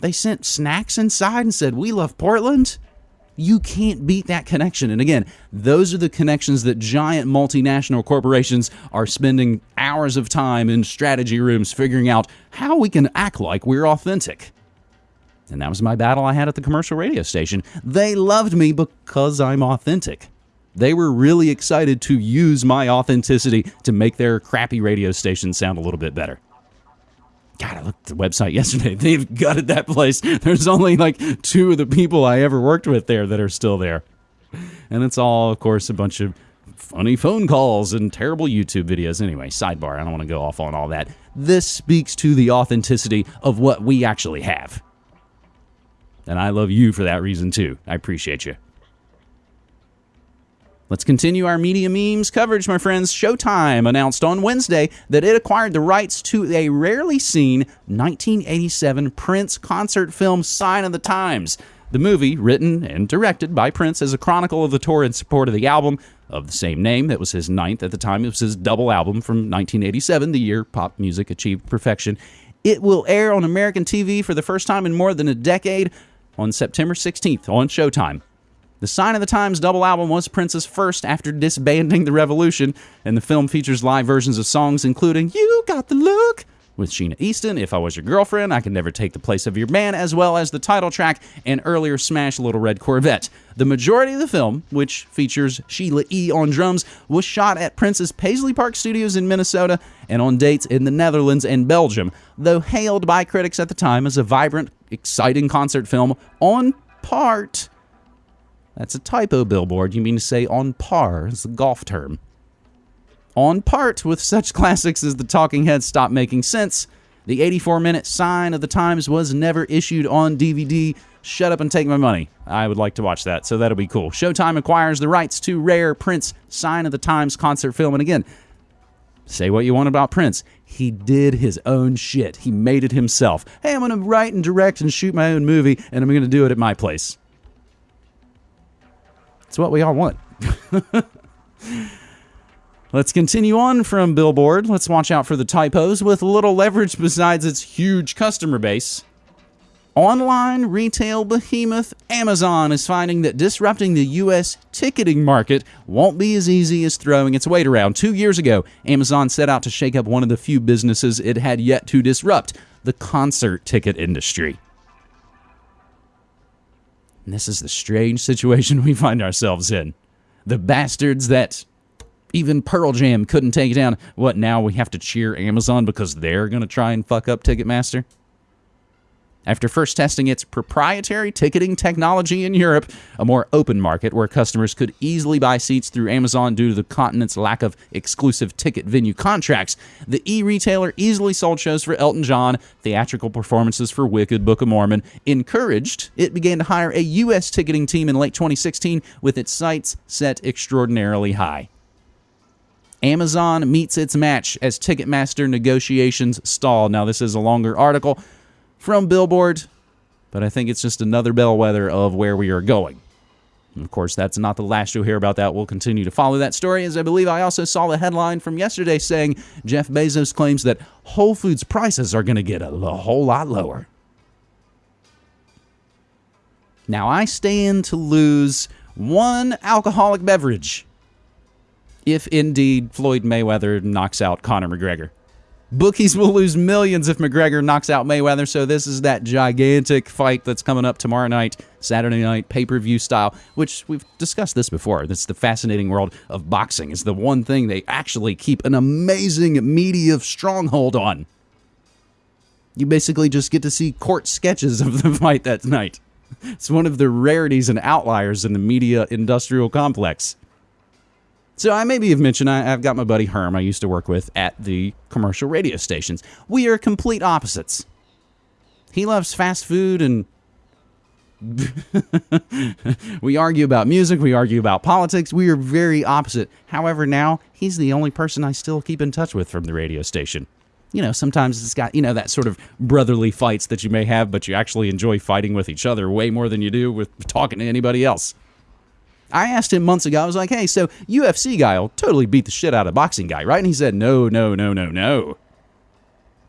They sent snacks inside and said, "We love Portland." You can't beat that connection. And again, those are the connections that giant multinational corporations are spending hours of time in strategy rooms figuring out how we can act like we're authentic. And that was my battle I had at the commercial radio station. They loved me because I'm authentic. They were really excited to use my authenticity to make their crappy radio station sound a little bit better. God, I looked at the website [LAUGHS] yesterday. They've gutted that place. There's only like two of the people I ever worked with there that are still there. And it's all, of course, a bunch of funny phone calls and terrible YouTube videos. Anyway, sidebar. I don't want to go off on all that. This speaks to the authenticity of what we actually have. And I love you for that reason too. I appreciate you. Let's continue our media memes coverage, my friends. Showtime announced on Wednesday that it acquired the rights to a rarely seen 1987 Prince concert film, Sign of the Times. The movie, written and directed by Prince as a chronicle of the tour in support of the album of the same name, that was his ninth at the time. It was his double album from 1987, the year pop music achieved perfection. It will air on American TV for the first time in more than a decade on September 16th on Showtime. The Sign of the Times double album was Prince's first after disbanding the Revolution, and the film features live versions of songs including You Got the Look with Sheena Easton, If I Was Your Girlfriend, I Can Never Take the Place of Your Man, as well as the title track and earlier smash Little Red Corvette. The majority of the film, which features Sheila E. on drums, was shot at Prince's Paisley Park Studios in Minnesota and on dates in the Netherlands and Belgium, though hailed by critics at the time as a vibrant, exciting concert film on part. That's a typo, Billboard. You mean to say on par. It's a golf term on part with such classics as The Talking Heads Stop Making Sense. The 84 minute Sign of the Times was never issued on DVD. Shut up and take my money. I would like to watch that, so that'll be cool. Showtime acquires the rights to rare Prince Sign of the Times concert film. And again, say what you want about Prince. He did his own shit. He made it himself. Hey, I'm going to write and direct and shoot my own movie, and I'm going to do it at my place. It's what we all want. Let's continue on from Billboard. Let's watch out for the typos with little leverage besides its huge customer base. Online retail behemoth Amazon is finding that disrupting the U.S. ticketing market won't be as easy as throwing its weight around. Two years ago, Amazon set out to shake up one of the few businesses it had yet to disrupt the concert ticket industry. And this is the strange situation [LAUGHS] we find ourselves in. The bastards that even Pearl Jam couldn't take down. What, now we have to cheer Amazon because they're going to try and fuck up Ticketmaster? After first testing its proprietary ticketing technology in Europe, a more open market where customers could easily buy seats through Amazon due to the continent's lack of exclusive ticket venue contracts, the e retailer easily sold shows for Elton John, theatrical performances for Wicked, Book of Mormon. Encouraged, it began to hire a U.S. ticketing team in late 2016 with its sights set extraordinarily high. Amazon meets its match as Ticketmaster negotiations stall. Now, this is a longer article from Billboard, but I think it's just another bellwether of where we are going. And of course, that's not the last you'll hear about that. We'll continue to follow that story, as I believe I also saw the headline from yesterday saying Jeff Bezos claims that Whole Foods prices are going to get a, a whole lot lower. Now, I stand to lose one alcoholic beverage if indeed Floyd Mayweather knocks out Conor McGregor. Bookies will lose millions if McGregor knocks out Mayweather. So this is that gigantic fight that's coming up tomorrow night, Saturday night, pay-per-view style, which we've discussed this before. That's the fascinating world of boxing. It's the one thing they actually keep an amazing media stronghold on. You basically just get to see court sketches of the [LAUGHS] fight that night. It's one of the rarities and outliers in the media industrial complex. So I maybe have mentioned I, have got my buddy Herm I used to work with at the commercial radio stations. We are complete opposites. He loves fast food and [LAUGHS] we argue about music, we argue about politics. We are very opposite. However, now he's the only person I still keep in touch with from the radio station. You know, sometimes it's got, you know, that sort of brotherly fights that you may have, but you actually enjoy fighting with each other way more than you do with talking to anybody else. I asked him months ago, I was like, hey, so UFC guy will totally beat the shit out of boxing guy, right? And he said, no, no, no, no, no.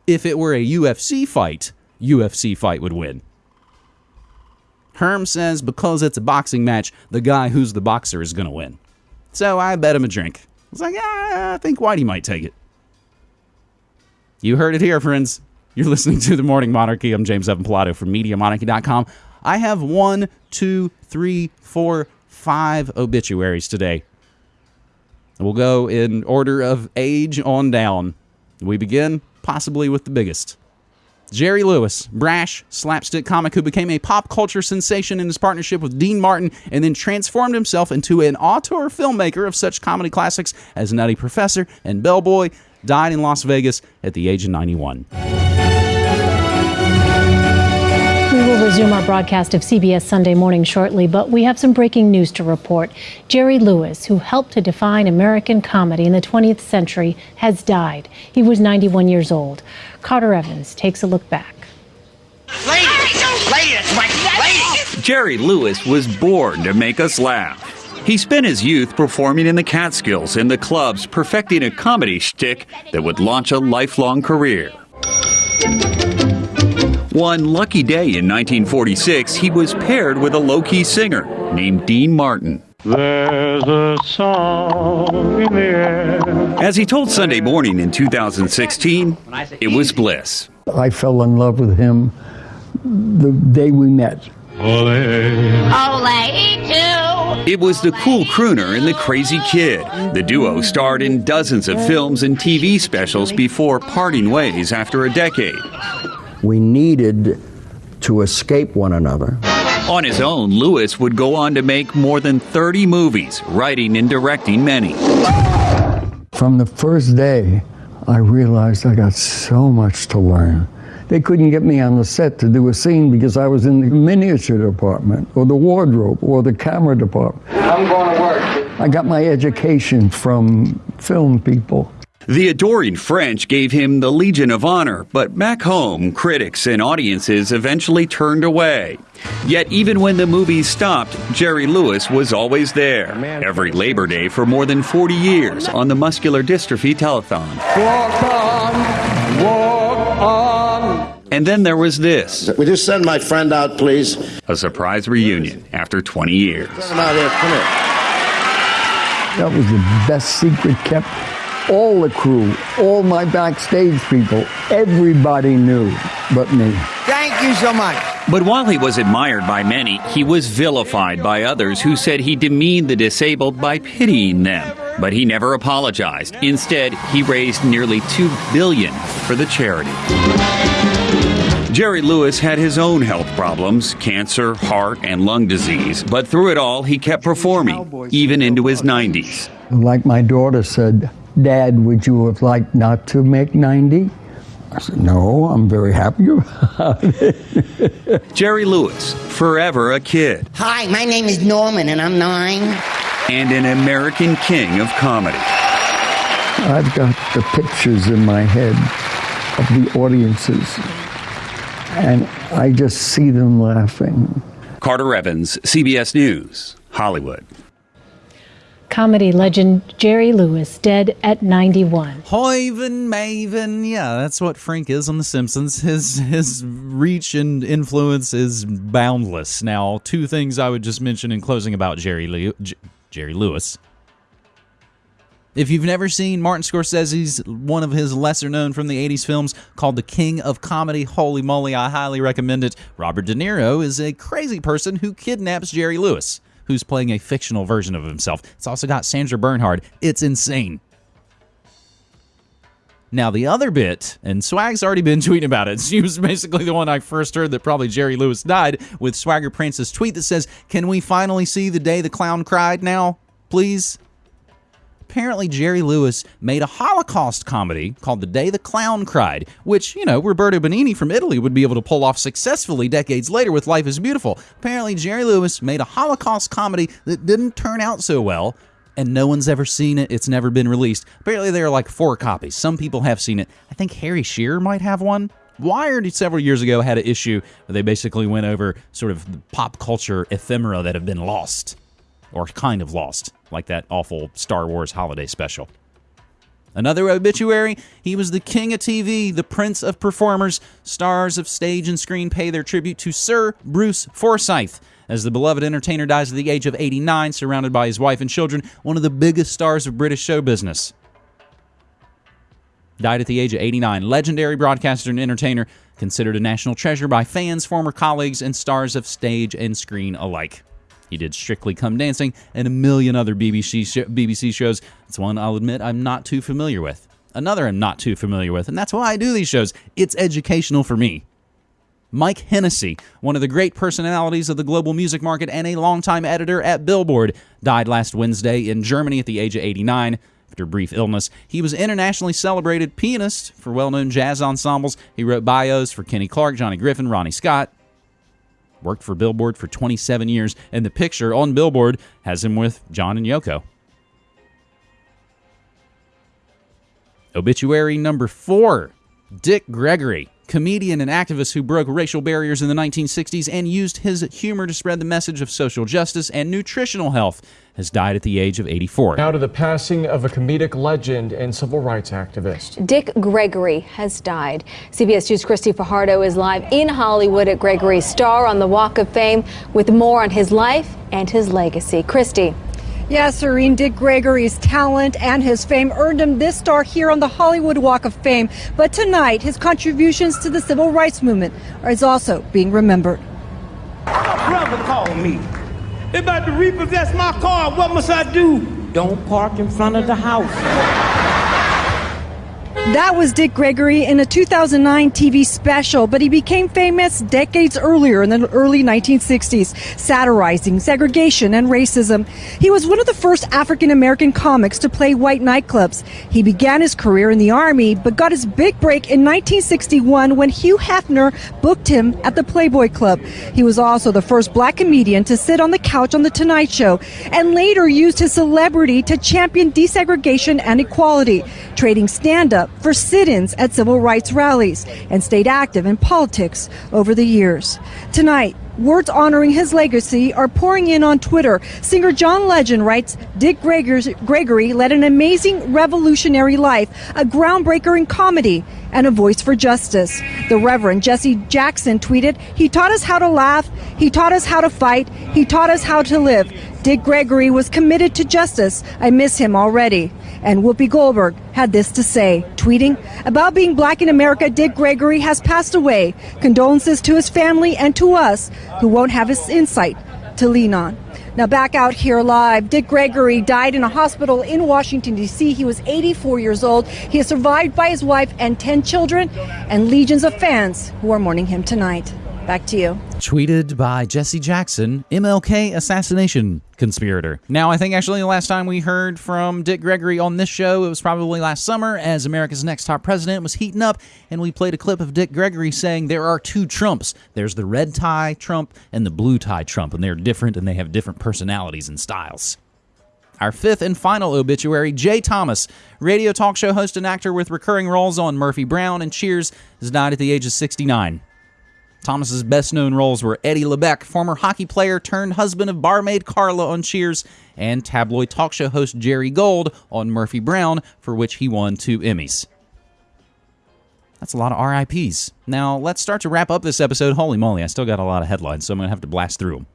If it were a UFC fight, UFC fight would win. Herm says because it's a boxing match, the guy who's the boxer is going to win. So I bet him a drink. I was like, yeah, I think Whitey might take it. You heard it here, friends. You're listening to The Morning Monarchy. I'm James Evan Pilato from MediaMonarchy.com. I have one, two, three, four, five obituaries today. We'll go in order of age on down. We begin possibly with the biggest. Jerry Lewis, brash slapstick comic who became a pop culture sensation in his partnership with Dean Martin and then transformed himself into an auteur filmmaker of such comedy classics as Nutty Professor and Bellboy, died in Las Vegas at the age of 91. Resume our broadcast of CBS Sunday Morning shortly, but we have some breaking news to report. Jerry Lewis, who helped to define American comedy in the 20th century, has died. He was 91 years old. Carter Evans takes a look back. Ladies, ladies, ladies. Jerry Lewis was born to make us laugh. He spent his youth performing in the Catskills in the clubs, perfecting a comedy shtick that would launch a lifelong career. One lucky day in 1946, he was paired with a low key singer named Dean Martin. There's a song in the air. As he told Sunday Morning in 2016, it was bliss. I fell in love with him the day we met. Ole. Ole, too. It was the cool crooner and the crazy kid. The duo starred in dozens of films and TV specials before parting ways after a decade. We needed to escape one another. On his own, Lewis would go on to make more than 30 movies, writing and directing many. From the first day, I realized I got so much to learn. They couldn't get me on the set to do a scene because I was in the miniature department or the wardrobe or the camera department. I'm going to work. I got my education from film people. The adoring French gave him the Legion of Honor, but back home, critics and audiences eventually turned away. Yet, even when the movie stopped, Jerry Lewis was always there, every Labor Day for more than 40 years on the Muscular Dystrophy Telethon. Walk on, walk on. And then there was this Would you send my friend out, please? a surprise reunion after 20 years. Come out here. Come here. That was the best secret kept. All the crew, all my backstage people, everybody knew but me. Thank you so much. But while he was admired by many, he was vilified by others who said he demeaned the disabled by pitying them. But he never apologized. Instead, he raised nearly 2 billion for the charity. Jerry Lewis had his own health problems, cancer, heart, and lung disease, but through it all, he kept performing, even into his 90s. Like my daughter said, Dad, would you have liked not to make 90? I said, No, I'm very happy [LAUGHS] about it. Jerry Lewis, forever a kid, Hi, my name is Norman, and I'm nine. and an American king of comedy. I've got the pictures in my head of the audiences, and I just see them laughing. Carter Evans, CBS News, Hollywood. Comedy legend Jerry Lewis, dead at 91. Hoyven Maven, yeah, that's what Frank is on The Simpsons. His his reach and influence is boundless. Now, two things I would just mention in closing about Jerry J- Jerry Lewis. If you've never seen Martin Scorsese's one of his lesser known from the 80s films called The King of Comedy, holy moly, I highly recommend it. Robert De Niro is a crazy person who kidnaps Jerry Lewis, who's playing a fictional version of himself. It's also got Sandra Bernhard. It's insane. Now, the other bit, and Swag's already been [LAUGHS] tweeting about it. [LAUGHS] She was basically the one I first heard that probably Jerry Lewis died with Swagger Prance's tweet that says, Can we finally see the day the clown cried now, please? Apparently, Jerry Lewis made a Holocaust comedy called The Day the Clown Cried, which, you know, Roberto Benigni from Italy would be able to pull off successfully decades later with Life is Beautiful. Apparently, Jerry Lewis made a Holocaust comedy that didn't turn out so well, and no one's ever seen it. It's never been released. Apparently, there are like four copies. Some people have seen it. I think Harry Shearer might have one. Wired several years ago had an issue where they basically went over sort of pop culture ephemera that have been lost, or kind of lost, like that awful Star Wars holiday special. Another obituary, he was the king of TV, the prince of performers. Stars of stage and screen pay their tribute to Sir Bruce Forsyth. As the beloved entertainer dies at the age of 89, surrounded by his wife and children, one of the biggest stars of British show business. Died at the age of 89. Legendary broadcaster and entertainer, considered a national treasure by fans, former colleagues, and stars of stage and screen alike. He did Strictly Come Dancing and a million other BBC, sh- BBC shows. It's one I'll admit I'm not too familiar with. Another I'm not too familiar with, and that's why I do these shows. It's educational for me. Mike Hennessy, one of the great personalities of the global music market and a longtime editor at Billboard, died last Wednesday in Germany at the age of 89 after a brief illness. He was internationally celebrated pianist for well-known jazz ensembles. He wrote bios for Kenny Clarke, Johnny Griffin, Ronnie Scott. Worked for Billboard for 27 years, and the picture on Billboard has him with John and Yoko. Obituary number four Dick Gregory, comedian and activist who broke racial barriers in the 1960s and used his humor to spread the message of social justice and nutritional health, has died at the age of 84. Now to the passing of a comedic legend and civil rights activist. Dick Gregory has died. CBS News' Christy Fajardo is live in Hollywood at Gregory's Star on the Walk of Fame with more on his life and his legacy. Christy. Yes, Serene Dick Gregory's talent and his fame earned him this star here on the Hollywood Walk of Fame. But tonight, his contributions to the civil rights movement is also being remembered. My brother called me. They about to repossess my car. What must I do? Don't park in front of the house. That was Dick Gregory in a 2009 TV special, but he became famous decades earlier in the early 1960s, satirizing segregation and racism. He was one of the first African American comics to play white nightclubs. He began his career in the Army, but got his big break in 1961 when Hugh Hefner booked him at the Playboy Club. He was also the first black comedian to sit on the couch on The Tonight Show, and later used his celebrity to champion desegregation and equality, trading stand up for sit ins at civil rights rallies and stayed active in politics over the years. Tonight, Words honoring his legacy are pouring in on Twitter. Singer John Legend writes Dick Gregory led an amazing revolutionary life, a groundbreaker in comedy, and a voice for justice. The Reverend Jesse Jackson tweeted, He taught us how to laugh, he taught us how to fight, he taught us how to live. Dick Gregory was committed to justice. I miss him already. And Whoopi Goldberg had this to say, tweeting, About being black in America, Dick Gregory has passed away. Condolences to his family and to us who won't have his insight to lean on. Now, back out here live, Dick Gregory died in a hospital in Washington, D.C. He was 84 years old. He is survived by his wife and 10 children and legions of fans who are mourning him tonight. Back to you. Tweeted by Jesse Jackson, MLK assassination conspirator. Now, I think actually the last time we heard from Dick Gregory on this show, it was probably last summer as America's Next Top President was heating up, and we played a clip of Dick Gregory saying there are two Trumps. There's the red tie Trump and the blue tie Trump, and they're different and they have different personalities and styles. Our fifth and final obituary, Jay Thomas, radio talk show host and actor with recurring roles on Murphy Brown and Cheers, has died at the age of 69. Thomas's best known roles were Eddie LeBeck, former hockey player turned husband of barmaid Carla on Cheers, and tabloid talk show host Jerry Gold on Murphy Brown, for which he won two Emmys. That's a lot of RIPs. Now, let's start to wrap up this episode. Holy moly, I still got a lot of headlines, so I'm going to have to blast through them.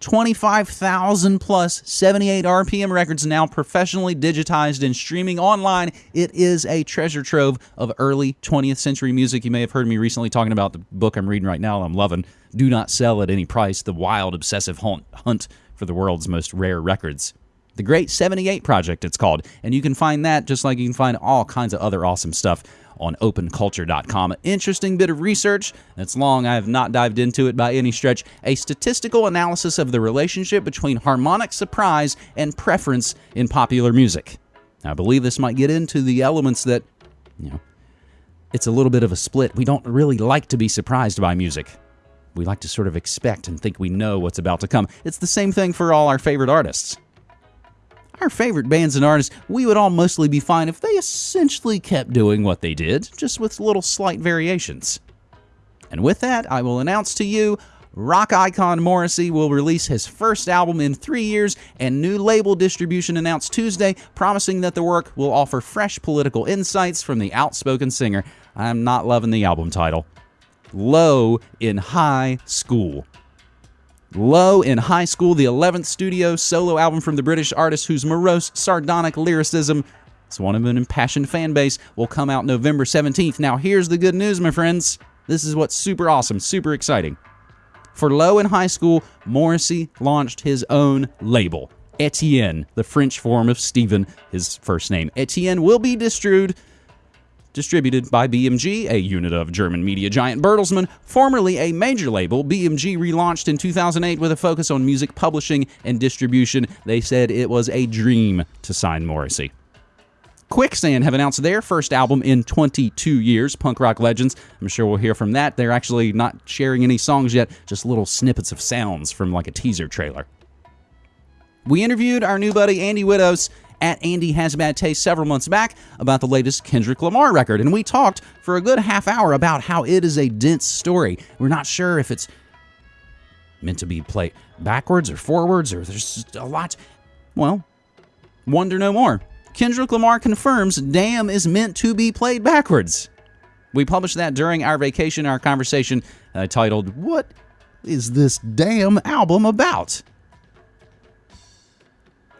25,000 plus 78 RPM records now professionally digitized and streaming online. It is a treasure trove of early 20th century music. You may have heard me recently talking about the book I'm reading right now, I'm loving Do Not Sell at Any Price The Wild Obsessive Hunt for the World's Most Rare Records. The Great 78 Project, it's called. And you can find that just like you can find all kinds of other awesome stuff on openculture.com. Interesting bit of research. It's long. I have not dived into it by any stretch. A statistical analysis of the relationship between harmonic surprise and preference in popular music. I believe this might get into the elements that, you know, it's a little bit of a split. We don't really like to be surprised by music. We like to sort of expect and think we know what's about to come. It's the same thing for all our favorite artists our favorite bands and artists, we would all mostly be fine if they essentially kept doing what they did, just with little slight variations. And with that, I will announce to you rock icon Morrissey will release his first album in three years, and new label distribution announced Tuesday, promising that the work will offer fresh political insights from the outspoken singer. I'm not loving the album title. Low in High School. Low in High School, the 11th studio solo album from the British artist whose morose, sardonic lyricism is one of an impassioned fan base, will come out November 17th. Now, here's the good news, my friends. This is what's super awesome, super exciting. For Low in High School, Morrissey launched his own label. Etienne, the French form of Stephen, his first name. Etienne will be distributed distributed by BMG, a unit of German media giant Bertelsmann, formerly a major label. BMG relaunched in 2008 with a focus on music publishing and distribution. They said it was a dream to sign Morrissey. Quicksand have announced their first album in 22 years, Punk Rock Legends. I'm sure we'll hear from that. They're actually not sharing any songs yet, just little snippets of sounds from like a teaser trailer. We interviewed our new buddy Andy Widows at Andy Has Bad Taste several months back about the latest Kendrick Lamar record, and we talked for a good half hour about how it is a dense story. We're not sure if it's meant to be played backwards or forwards, or there's a lot. Well, wonder no more. Kendrick Lamar confirms Damn is meant to be played backwards. We published that during our vacation, our conversation uh, titled, What is this damn album about?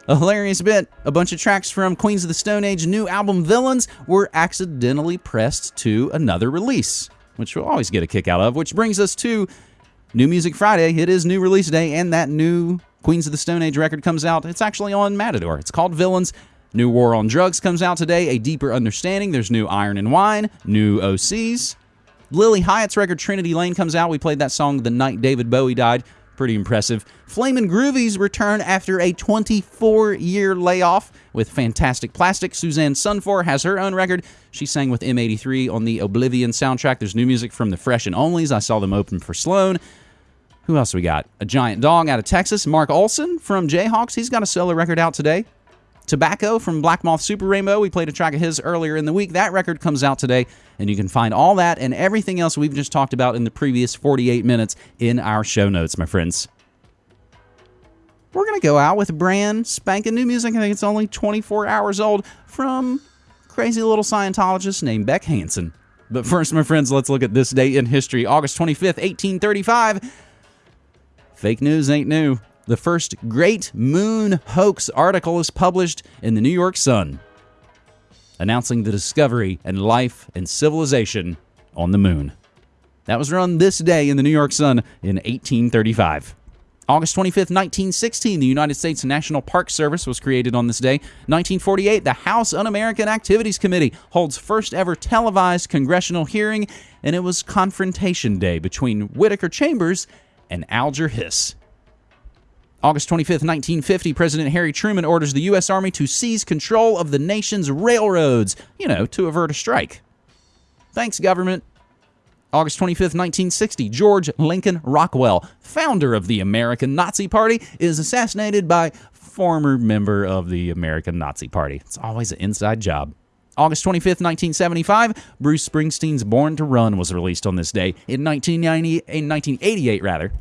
A hilarious bit. A bunch of tracks from Queens of the Stone Age new album Villains were accidentally pressed to another release, which we'll always get a kick out of, which brings us to New Music Friday. It is new release day, and that new Queens of the Stone Age record comes out. It's actually on Matador. It's called Villains. New War on Drugs comes out today. A Deeper Understanding. There's new Iron and Wine, new OCs. Lilly Hiatt's record Trinity Lane comes out. We played that song the night David Bowie died. Pretty impressive. Flamin' Groovies return after a 24 year layoff with Fantastic Plastic. Susanne Sundfør has her own record. She sang with M83 on the Oblivion soundtrack. There's new music from the Fresh and Onlys. I saw them open for Sloan. Who else we got? A Giant Dog out of Texas. Mark Olson from Jayhawks. He's got a solo record out today. Tobacco from Black Moth Super Rainbow. We played a track of his earlier in the week. That record comes out today, and you can find all that and everything else we've just talked about in the previous 48 minutes in our show notes, my friends. We're going to go out with brand spanking new music. I think it's only 24 hours old from crazy little Scientologist named Beck Hansen. But first, my friends, let's look at this day in history August 25th, 1835. Fake news ain't new the first Great Moon Hoax article is published in the New York Sun, announcing the discovery and life and civilization on the moon. That was run this day in the New York Sun in 1835. August 25th, 1916, the United States National Park Service was created on this day. 1948, the House Un American Activities Committee holds first ever televised congressional hearing, and it was Confrontation Day between Whittaker Chambers and Alger Hiss. August 25, 1950, President Harry Truman orders the U.S. Army to seize control of the nation's railroads, you know, to avert a strike. Thanks, government. August 25, 1960, George Lincoln Rockwell, founder of the American Nazi Party, is assassinated by former member of the American Nazi Party. It's always an inside job. August 25, 1975, Bruce Springsteen's Born to Run was released on this day in 1990 in 1988 rather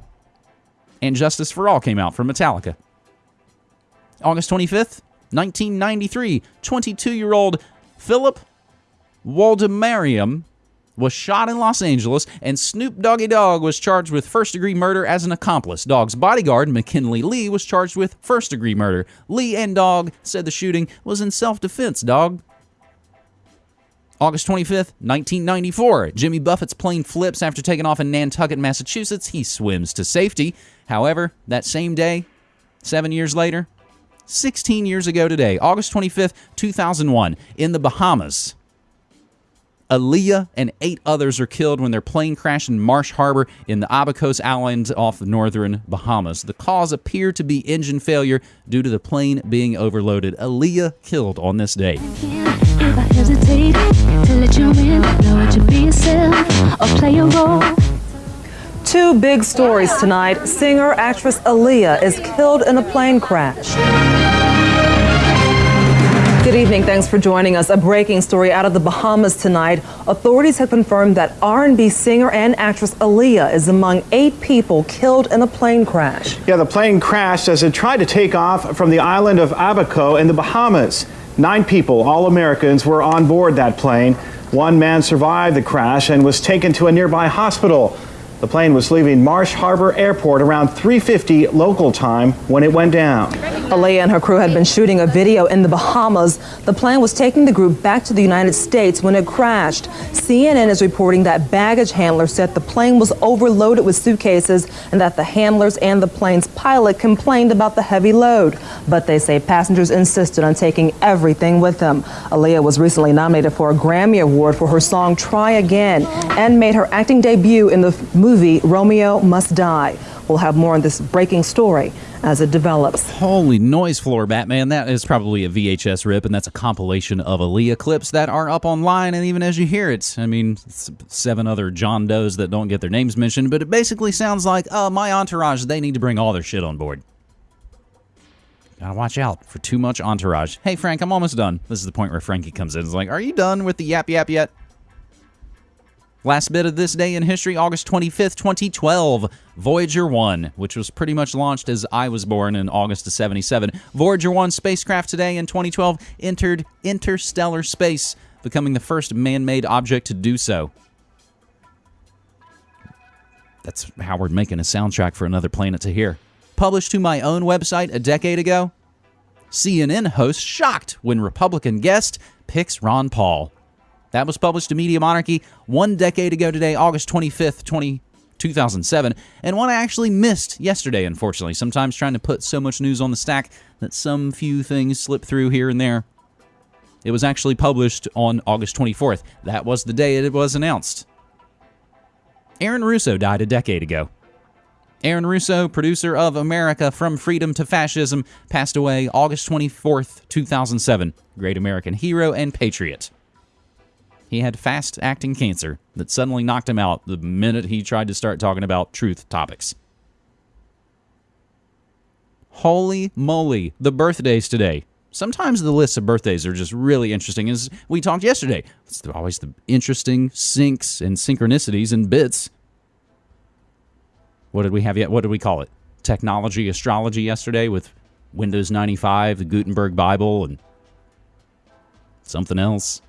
and Justice for All came out from Metallica. August 25th, 1993, 22 year old Philip Woldemariam was shot in Los Angeles, and Snoop Doggy Dogg was charged with first degree murder as an accomplice. Dogg's bodyguard, McKinley Lee, was charged with first degree murder. Lee and Dogg said the shooting was in self defense, Dogg. August 25th, 1994. Jimmy Buffett's plane flips after taking off in Nantucket, Massachusetts. He swims to safety. However, that same day, seven years later, 16 years ago today, August 25th, 2001, in the Bahamas, Aaliyah and eight others are killed when their plane crashed in Marsh Harbor in the Abacos Islands off the northern Bahamas. The cause appeared to be engine failure due to the plane being overloaded. Aaliyah killed on this day. If I hesitate to let you in, know it to be yourself or play a role. Two big stories tonight. Singer actress Aaliyah is killed in a plane crash. Good evening. Thanks for joining us. A breaking story out of the Bahamas tonight. Authorities have confirmed that R&B singer and actress Aaliyah is among eight people killed in a plane crash. Yeah, the plane crashed as it tried to take off from the island of Abaco in the Bahamas. Nine people, all Americans, were on board that plane. One man survived the crash and was taken to a nearby hospital. The plane was leaving Marsh Harbor Airport around 3:50 local time when it went down. Aaliyah and her crew had been shooting a video in the Bahamas. The plane was taking the group back to the United States when it crashed. CNN is reporting that baggage handlers said the plane was overloaded with suitcases and that the handlers and the plane's pilot complained about the heavy load. But they say passengers insisted on taking everything with them. Aaliyah was recently nominated for a Grammy Award for her song Try Again and made her acting debut in the movie Romeo Must Die. We'll have more on this breaking story as it develops. Holy noise floor, Batman. That is probably a VHS rip, and that's a compilation of Aaliyah clips that are up online. And even as you hear it, I mean, seven other John Does that don't get their names mentioned, but it basically sounds like, uh, my entourage, they need to bring all their shit on board. Gotta watch out for too much entourage. Hey, Frank, I'm almost done. This is the point where Frankie comes in. It's like, are you done with the yap yap yet? Last bit of this day in history, August 25th, 2012, Voyager 1, which was pretty much launched as I was born in August of 77. Voyager 1 spacecraft today in 2012 entered interstellar space, becoming the first man made object to do so. That's how we're making a soundtrack for another planet to hear. Published to my own website a decade ago, CNN host shocked when Republican guest picks Ron Paul. That was published to Media Monarchy one decade ago today, August 25th, 20, 2007, and one I actually missed yesterday, unfortunately. Sometimes trying to put so much news on the stack that some few things slip through here and there. It was actually published on August 24th. That was the day it was announced. Aaron Russo died a decade ago. Aaron Russo, producer of America From Freedom to Fascism, passed away August 24th, 2007. Great American hero and patriot. He had fast acting cancer that suddenly knocked him out the minute he tried to start talking about truth topics. Holy moly, the birthdays today. Sometimes the lists of birthdays are just really interesting. As we talked yesterday, it's always the interesting syncs and synchronicities and bits. What did we have yet? What did we call it? Technology astrology yesterday with Windows 95, the Gutenberg Bible, and something else.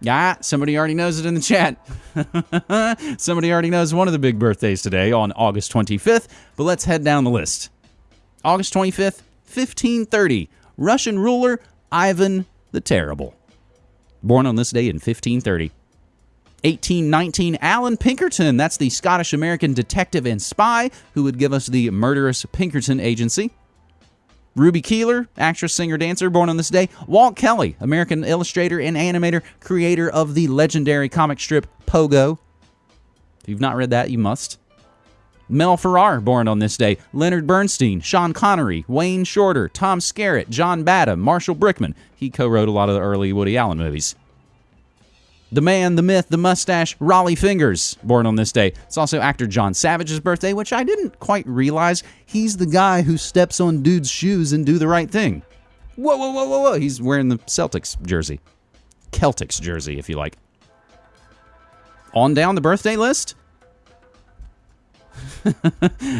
Yeah, somebody already knows it in the chat. [LAUGHS] somebody already knows one of the big birthdays today on August 25th, but let's head down the list. August 25th, 1530, Russian ruler Ivan the Terrible. Born on this day in 1530. 1819, Allan Pinkerton. That's the Scottish American detective and spy who would give us the murderous Pinkerton Agency. Ruby Keeler, actress, singer, dancer, born on this day. Walt Kelly, American illustrator and animator, creator of the legendary comic strip Pogo. If you've not read that, you must. Mel Ferrer, born on this day. Leonard Bernstein, Sean Connery, Wayne Shorter, Tom Skerritt, John Badham, Marshall Brickman. He co wrote a lot of the early Woody Allen movies. The man, the myth, the mustache, Rollie Fingers, born on this day. It's also actor John Savage's birthday, which I didn't quite realize. He's the guy who steps on dudes' shoes and do the right thing. Whoa, whoa, whoa, whoa, whoa. He's wearing the Celtics jersey. Celtics jersey, if you like. On down the birthday list.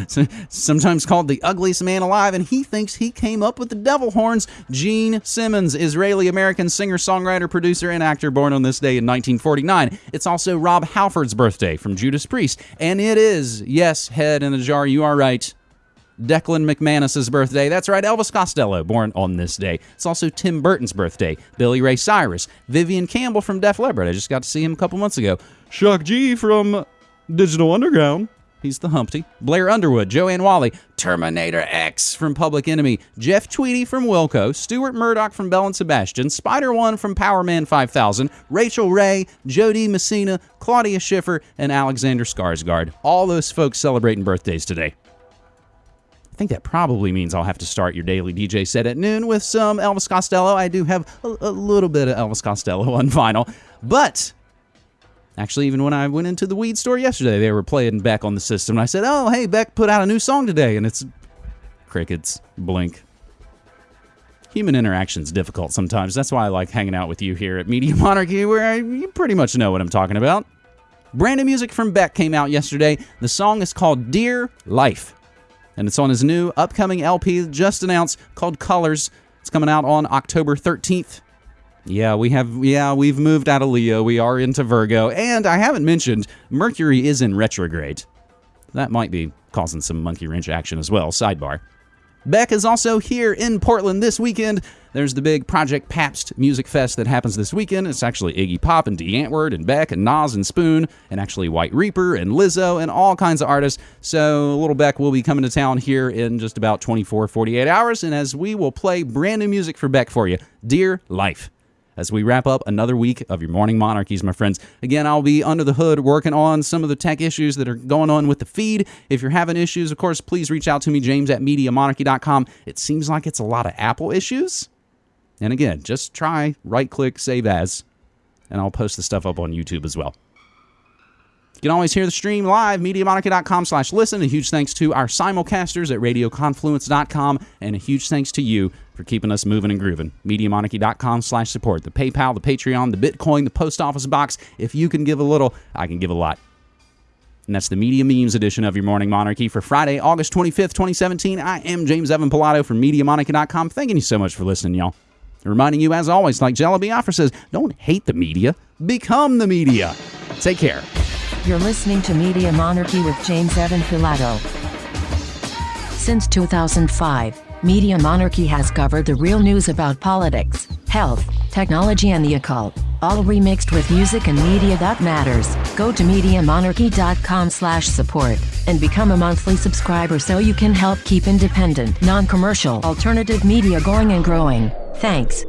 [LAUGHS] sometimes called the ugliest man alive, and he thinks he came up with the devil horns. Gene Simmons, Israeli American singer, songwriter, producer, and actor, born on this day in 1949. It's also Rob Halford's birthday from Judas Priest, and it is, yes, head in a jar, you are right. Declan McManus's birthday. That's right, Elvis Costello, born on this day. It's also Tim Burton's birthday. Billy Ray Cyrus, Vivian Campbell from Def Leppard. I just got to see him a couple months ago. Shock G from Digital Underground. He's the Humpty. Blair Underwood, Joanne Whalley, Terminator X from Public Enemy, Jeff Tweedy from Wilco, Stuart Murdoch from Belle and Sebastian, Spider One from Powerman 5000, Rachael Ray, Jo Dee Messina, Claudia Schiffer, and Alexander Skarsgård. All those folks celebrating birthdays today. I think that probably means I'll have to start your daily DJ set at noon with some Elvis Costello. I do have a, a little bit of Elvis Costello on vinyl, but Actually, even when I went into the weed store yesterday, they were playing Beck on the system. And I said, Oh, hey, Beck put out a new song today. And it's crickets, blink. Human interaction is difficult sometimes. That's why I like hanging out with you here at Media [LAUGHS] Monarchy, where I, you pretty much know what I'm talking about. Brand new music from Beck came out yesterday. The song is called Dear Life, and it's on his new upcoming LP just announced called Colors. It's coming out on October 13th. Yeah, we have. Yeah, we've moved out of Leo. We are into Virgo, and I haven't mentioned Mercury is in retrograde. That might be causing some monkey wrench action as well. Sidebar. Beck is also here in Portland this weekend. There's the big Project Pabst Music Fest that happens this weekend. It's actually Iggy Pop and Die Antwoord and Beck and Nas and Spoon and actually White Reaper and Lizzo and all kinds of artists. So Little Beck will be coming to town here in just about 24, 48 hours. And as we will play brand new music for Beck for you, Dear Life as we wrap up another week of your morning monarchies, my friends. Again, I'll be under the hood working on some of the tech issues that are going on with the feed. If you're having issues, of course, please reach out to me, James at MediaMonarchy.com. It seems like it's a lot of Apple issues. And again, just try right click, save as, and I'll post the stuff up on YouTube as well. You can always hear the stream live, MediaMonarchy.com slash listen. A huge thanks to our simulcasters at RadioConfluence.com, and a huge thanks to you for keeping us moving and grooving. MediaMonarchy.com slash support. The PayPal, the Patreon, the Bitcoin, the post office box. If you can give a little, I can give a lot. And that's the Media Memes edition of your Morning Monarchy for Friday, August 25th, 2017. I am James Evan Pilato from MediaMonarchy.com. Thanking you so much for listening, y'all. Reminding you, as always, like Jello Biafra says, don't hate the media, become the media. Take care. You're listening to Media Monarchy with James Evan Pilato. Since 2005, Media Monarchy has covered the real news about politics, health, technology, and the occult, all remixed with music and media that matters. Go to MediaMonarchy.com slash support and become a monthly subscriber so you can help keep independent, non-commercial, alternative media going and growing. Thanks.